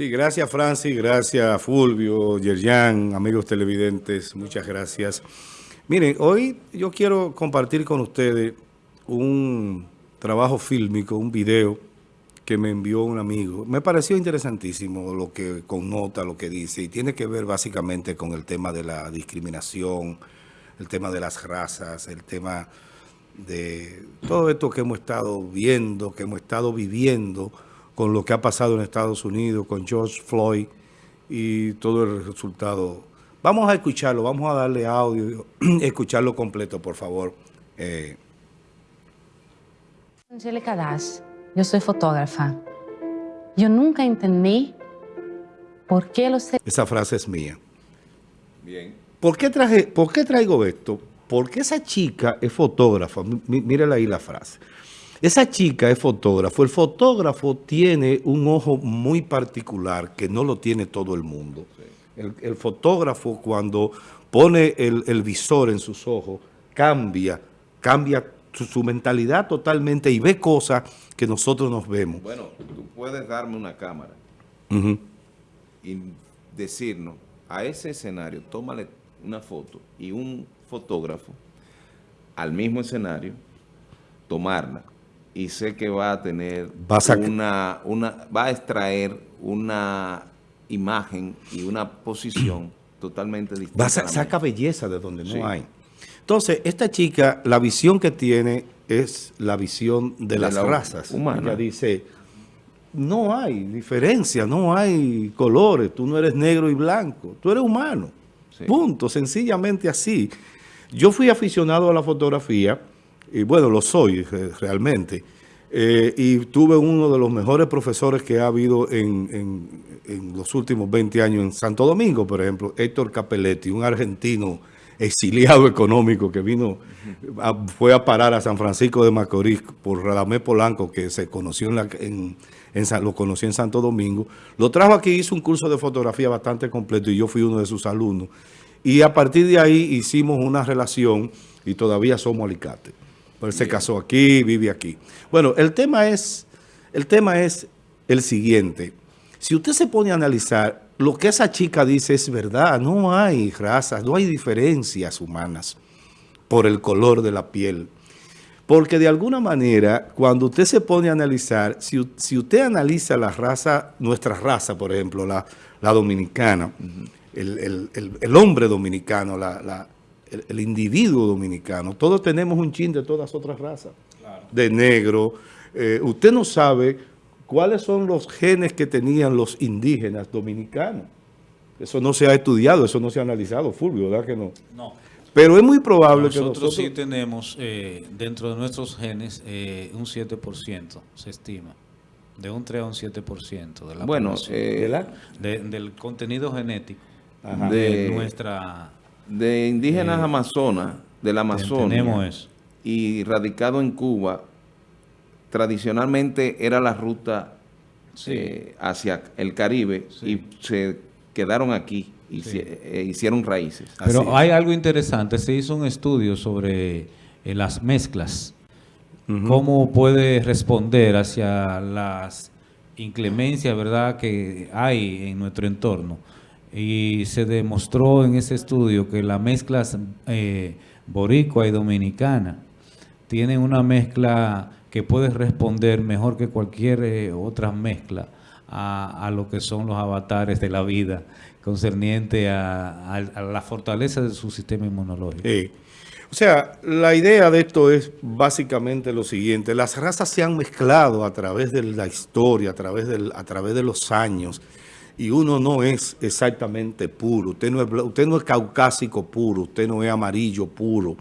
Sí, gracias Francis, gracias Fulvio, Yerjan, amigos televidentes, muchas gracias. Miren, hoy yo quiero compartir con ustedes un trabajo fílmico, un video que me envió un amigo. Me pareció interesantísimo lo que connota, lo que dice, y tiene que ver básicamente con el tema de la discriminación, el tema de las razas, el tema de todo esto que hemos estado viendo, que hemos estado viviendo, con lo que ha pasado en Estados Unidos, con George Floyd y todo el resultado. Vamos a escucharlo, vamos a darle audio, escucharlo completo, por favor. Eh. Angélica Das, yo soy fotógrafa. Yo nunca entendí por qué los... Esa frase es mía. Bien. ¿Por qué, traje, ¿Por qué traigo esto? Porque esa chica es fotógrafa. Mírala ahí la frase. Esa chica es fotógrafo. El fotógrafo tiene un ojo muy particular que no lo tiene todo el mundo. El, fotógrafo cuando pone el, visor en sus ojos, cambia, cambia su, mentalidad totalmente y ve cosas que nosotros nos vemos. Bueno, tú puedes darme una cámara y decirnos, a ese escenario, tómale una foto y un fotógrafo al mismo escenario, tomarla y sé que va a tener una, una, va a extraer una imagen y una posición totalmente distinta. A saca belleza de donde no hay. Entonces, esta chica, la visión que tiene es la visión de, las razas. Humana. Ella dice, no hay diferencia, no hay colores, tú no eres negro y blanco, tú eres humano. Punto, sencillamente así. Yo fui aficionado a la fotografía, y bueno, lo soy realmente, eh, y tuve uno de los mejores profesores que ha habido en, los últimos 20 años en Santo Domingo, por ejemplo, Héctor Capelletti, un argentino exiliado económico que vino, fue a parar a San Francisco de Macorís por Radamé Polanco, que se conoció en, en, lo conocí en Santo Domingo. Lo trajo aquí, hizo un curso de fotografía bastante completo y yo fui uno de sus alumnos. Y a partir de ahí hicimos una relación y todavía somos alicates. Él se casó aquí, vive aquí. Bueno, el tema es el tema es el siguiente. Si usted se pone a analizar, lo que esa chica dice es verdad. No hay razas, no hay diferencias humanas por el color de la piel. Porque de alguna manera, cuando usted se pone a analizar, si, usted analiza la raza, nuestra raza, por ejemplo, la, dominicana, el, hombre dominicano, la el, individuo dominicano. Todos tenemos un chin de todas otras razas. De negro. Eh, usted no sabe cuáles son los genes que tenían los indígenas dominicanos. Eso no se ha estudiado, eso no se ha analizado, Fulvio, ¿verdad que no? No. Pero es muy probable que nosotros... sí tenemos eh, dentro de nuestros genes eh, un 7%, se estima. De un 3 a un 7% de la Bueno, del contenido genético de nuestra de indígenas eh, amazonas, del Amazonia, y radicado en Cuba, tradicionalmente era la ruta eh, hacia el Caribe y se quedaron aquí y eh, hicieron raíces. Pero hay algo interesante, se hizo un estudio sobre las mezclas, cómo puede responder hacia las inclemencias ¿verdad? que hay en nuestro entorno y se demostró en ese estudio que la mezcla eh, boricua y dominicana tiene una mezcla que puede responder mejor que cualquier eh, otra mezcla a, lo que son los avatares de la vida concerniente a, la fortaleza de su sistema inmunológico. O sea, la idea de esto es básicamente lo siguiente. Las razas se han mezclado a través de la historia, a través, del, a través de los años y uno no es exactamente puro. Usted no es, usted no es caucásico puro, usted no es amarillo puro.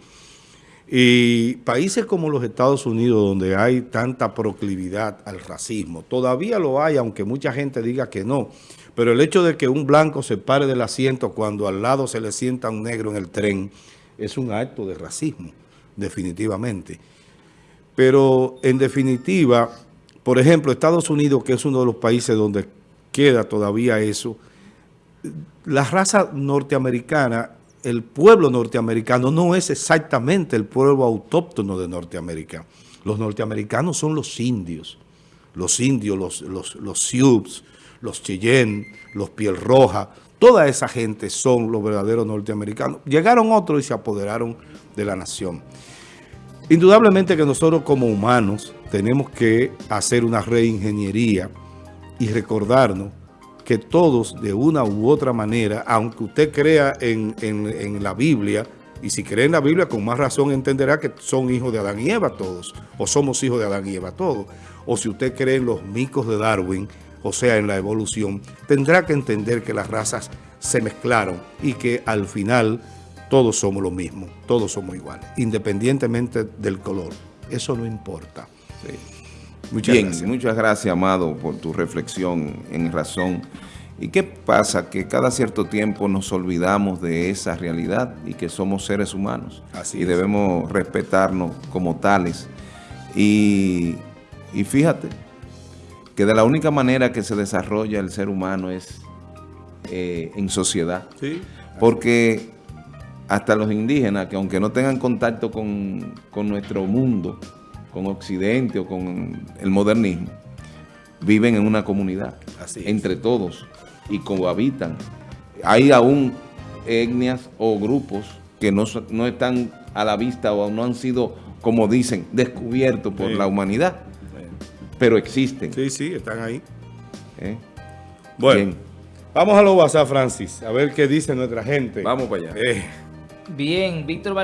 Y países como los Estados Unidos, donde hay tanta proclividad al racismo, todavía lo hay, aunque mucha gente diga que no. Pero el hecho de que un blanco se pare del asiento cuando al lado se le sienta un negro en el tren, es un acto de racismo, definitivamente. Pero en definitiva, por ejemplo, Estados Unidos, que es uno de los países donde queda todavía eso. La raza norteamericana, el pueblo norteamericano no es exactamente el pueblo autóctono de Norteamérica. Los norteamericanos son los indios, los indios, los, los, los Sioux, los Cheyenne, los Piel Roja, toda esa gente son los verdaderos norteamericanos. Llegaron otros y se apoderaron de la nación. Indudablemente que nosotros como humanos tenemos que hacer una reingeniería y recordarnos que todos de una u otra manera, aunque usted crea en, en la Biblia, y si cree en la Biblia, con más razón entenderá que son hijos de Adán y Eva todos, o somos hijos de Adán y Eva todos. O si usted cree en los micos de Darwin, o sea, en la evolución, tendrá que entender que las razas se mezclaron y que al final todos somos lo mismo, todos somos iguales, independientemente del color. Eso no importa. Muchas Bien, gracias. muchas gracias, Amado, por tu reflexión en razón ¿Y qué pasa? Que cada cierto tiempo nos olvidamos de esa realidad y que somos seres humanos. y debemos respetarnos como tales. Y, fíjate que de la única manera que se desarrolla el ser humano es eh, en sociedad. Porque hasta los indígenas, que aunque no tengan contacto con, nuestro mundo, con Occidente o con el modernismo, viven en una comunidad, entre todos y cohabitan. Hay aún etnias o grupos que no, están a la vista o no han sido, como dicen, descubiertos por la humanidad, pero existen. Sí, sí, están ahí. ¿Eh? Bueno, vamos a lo WhatsApp, Francis, a ver qué dice nuestra gente. Vamos para allá. Eh. Bien, Víctor